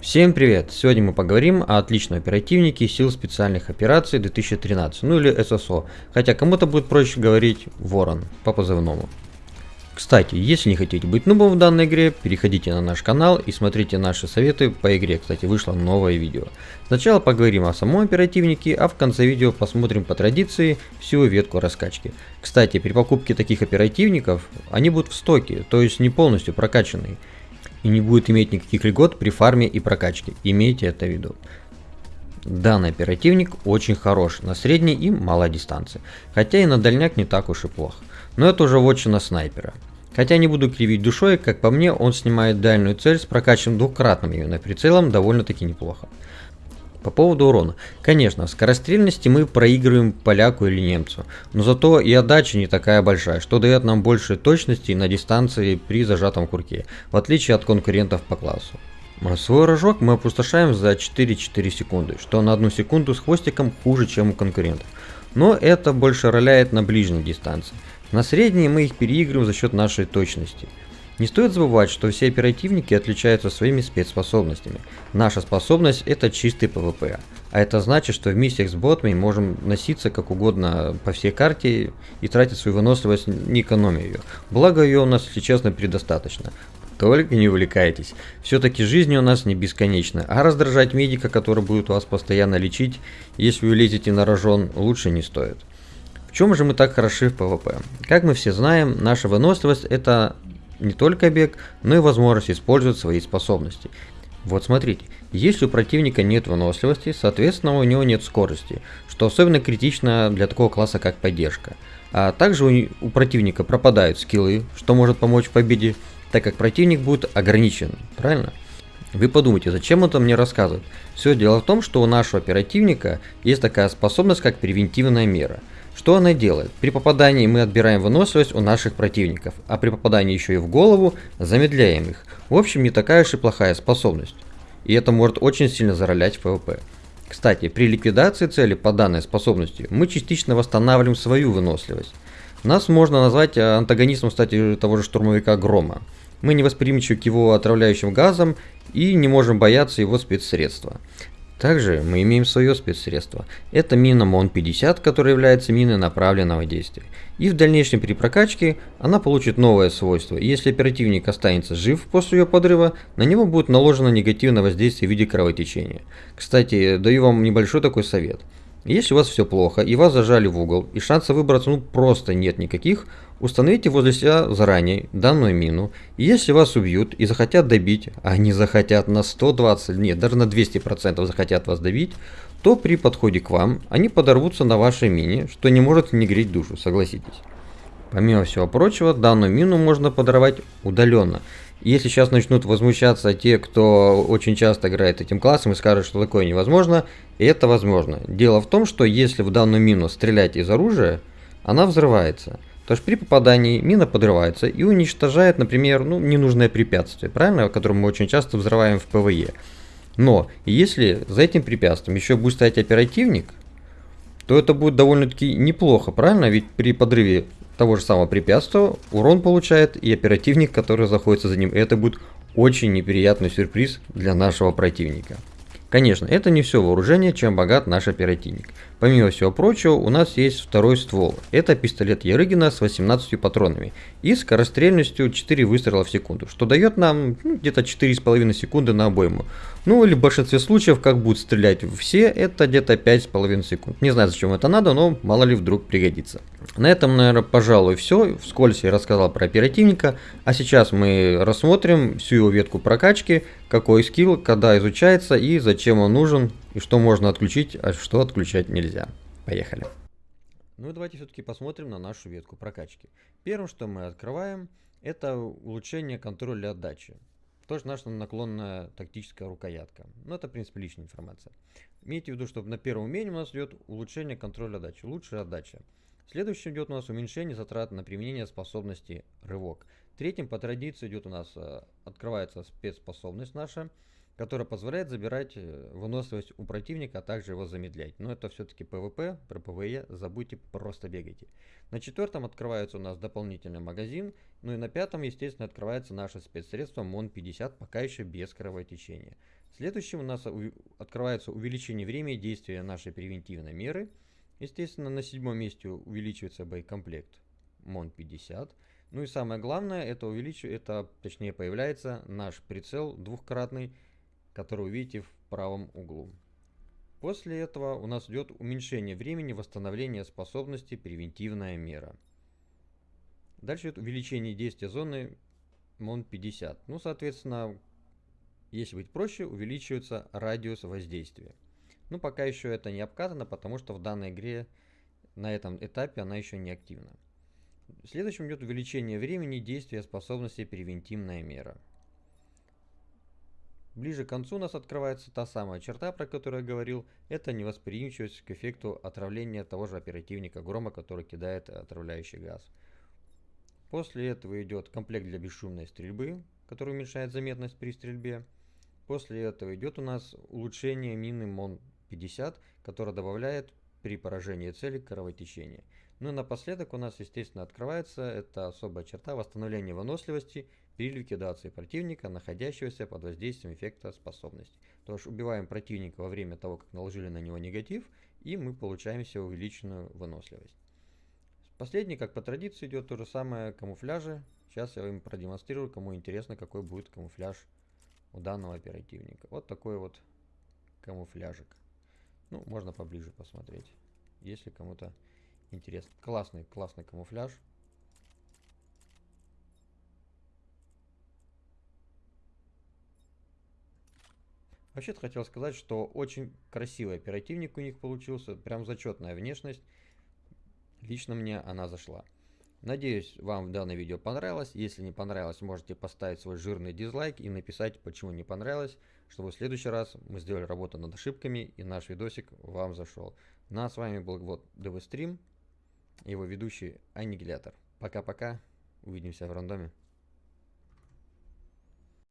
Всем привет! Сегодня мы поговорим о отличном оперативнике сил специальных операций 2013, ну или ССО, хотя кому-то будет проще говорить Ворон по позывному. Кстати, если не хотите быть нубом в данной игре, переходите на наш канал и смотрите наши советы по игре. Кстати, вышло новое видео. Сначала поговорим о самом оперативнике, а в конце видео посмотрим по традиции всю ветку раскачки. Кстати, при покупке таких оперативников, они будут в стоке, то есть не полностью прокачанные и не будет иметь никаких льгот при фарме и прокачке. Имейте это в виду. Данный оперативник очень хорош на средней и малой дистанции, хотя и на дальняк не так уж и плохо. Но это уже вотчина снайпера. Хотя не буду кривить душой, как по мне, он снимает дальнюю цель с прокачанным двукратным именно прицелом довольно-таки неплохо. По поводу урона. Конечно, в скорострельности мы проигрываем поляку или немцу, но зато и отдача не такая большая, что дает нам больше точности на дистанции при зажатом курке, в отличие от конкурентов по классу. Свой рожок мы опустошаем за 4-4 секунды, что на одну секунду с хвостиком хуже, чем у конкурентов. Но это больше роляет на ближней дистанции. На средней мы их переигрываем за счет нашей точности. Не стоит забывать, что все оперативники отличаются своими спецспособностями. Наша способность это чистый PvP. А это значит, что в миссиях с ботами можем носиться как угодно по всей карте и тратить свою выносливость, не экономя ее. Благо ее у нас, если честно, предостаточно. Только не увлекайтесь. Все-таки жизнь у нас не бесконечна, а раздражать медика, который будет вас постоянно лечить, если вы лезете на рожон, лучше не стоит. В чем же мы так хороши в PvP? Как мы все знаем, наша выносливость это не только бег, но и возможность использовать свои способности. Вот смотрите, если у противника нет выносливости, соответственно у него нет скорости, что особенно критично для такого класса как поддержка. А также у, у противника пропадают скиллы, что может помочь в победе, так как противник будет ограничен, правильно? Вы подумайте, зачем это мне рассказывать? Все дело в том, что у нашего оперативника есть такая способность, как превентивная мера – что она делает? При попадании мы отбираем выносливость у наших противников, а при попадании еще и в голову замедляем их. В общем, не такая уж и плохая способность. И это может очень сильно заролять в PvP. Кстати, при ликвидации цели по данной способности мы частично восстанавливаем свою выносливость. Нас можно назвать антагонистом, кстати, того же штурмовика Грома. Мы не восприимчивы к его отравляющим газам и не можем бояться его спецсредства. Также мы имеем свое спецсредство. Это мина МОН-50, которая является миной направленного действия. И в дальнейшем при прокачке она получит новое свойство. Если оперативник останется жив после ее подрыва, на него будет наложено негативное воздействие в виде кровотечения. Кстати, даю вам небольшой такой совет. Если у вас все плохо и вас зажали в угол и шанса выбраться ну просто нет никаких, Установите возле себя заранее данную мину, и если вас убьют и захотят добить, а они захотят на 120, нет, даже на 200% захотят вас добить, то при подходе к вам они подорвутся на вашей мине, что не может не греть душу, согласитесь. Помимо всего прочего, данную мину можно подорвать удаленно. Если сейчас начнут возмущаться те, кто очень часто играет этим классом и скажут, что такое невозможно, это возможно. Дело в том, что если в данную мину стрелять из оружия, она взрывается. То есть при попадании мина подрывается и уничтожает, например, ну, ненужное препятствие, правильно, которое мы очень часто взрываем в ПВЕ. Но если за этим препятствием еще будет стоять оперативник, то это будет довольно-таки неплохо, правильно? Ведь при подрыве того же самого препятствия урон получает и оперативник, который заходится за ним. И это будет очень неприятный сюрприз для нашего противника. Конечно, это не все вооружение, чем богат наш оперативник. Помимо всего прочего, у нас есть второй ствол. Это пистолет Ярыгина с 18 патронами и скорострельностью 4 выстрела в секунду, что дает нам ну, где-то 4,5 секунды на обойму. Ну или в большинстве случаев, как будут стрелять все, это где-то 5,5 секунд. Не знаю, зачем это надо, но мало ли вдруг пригодится. На этом, наверное, пожалуй, все. Вскользь я рассказал про оперативника. А сейчас мы рассмотрим всю его ветку прокачки, какой скилл, когда изучается и зачем он нужен, и что можно отключить, а что отключать нельзя. Поехали. Ну и давайте все-таки посмотрим на нашу ветку прокачки. Первым, что мы открываем, это улучшение контроля отдачи. Тоже наша наклонная тактическая рукоятка. Но это, в принципе, личная информация. Имейте в виду, что на первом умении у нас идет улучшение контроля отдачи, лучшая отдача. Следующим идет у нас уменьшение затрат на применение способности рывок. Третьим по традиции идет у нас, э, открывается спецспособность наша. которая позволяет забирать э, выносливость у противника, а также его замедлять. Но это все-таки PvP, про PvE забудьте, просто бегайте. На четвертом открывается у нас дополнительный магазин, ну и на пятом, естественно, открывается наше спецсредство МОН-50, пока еще без кровотечения. Следующим у нас открывается увеличение времени действия нашей превентивной меры. Естественно, на седьмом месте увеличивается боекомплект МОН-50. Ну и самое главное, это увеличивает, это точнее появляется наш прицел двухкратный, который увидите в правом углу. После этого у нас идет уменьшение времени восстановления способности превентивная мера. Дальше идет увеличение действия зоны МОН 50. Ну, соответственно, если быть проще, увеличивается радиус воздействия. Ну, пока еще это не обкатано, потому что в данной игре на этом этапе она еще не активна. Следующим идет увеличение времени действия способности превентивная мера. Ближе к концу у нас открывается та самая черта, про которую я говорил. Это невосприимчивость к эффекту отравления того же оперативника Грома, который кидает отравляющий газ. После этого идет комплект для бесшумной стрельбы, который уменьшает заметность при стрельбе. После этого идет у нас улучшение мины МОН-50, которая добавляет при поражении цели кровотечения. Ну и напоследок у нас, естественно, открывается эта особая черта восстановления выносливости при ликвидации противника, находящегося под воздействием эффекта способности. То есть убиваем противника во время того, как наложили на него негатив, и мы получаем себе увеличенную выносливость. Последний, как по традиции, идет то же самое камуфляжи. Сейчас я вам продемонстрирую, кому интересно, какой будет камуфляж у данного оперативника. Вот такой вот камуфляжик. Ну, можно поближе посмотреть, если кому-то интересно. Классный, классный камуфляж. Вообще-то хотел сказать, что очень красивый оперативник у них получился, прям зачетная внешность. Лично мне она зашла. Надеюсь, вам данное видео понравилось. Если не понравилось, можете поставить свой жирный дизлайк и написать, почему не понравилось, чтобы в следующий раз мы сделали работу над ошибками и наш видосик вам зашел. Ну а с вами был вот Стрим, его ведущий Аннигилятор. Пока-пока, увидимся в рандоме.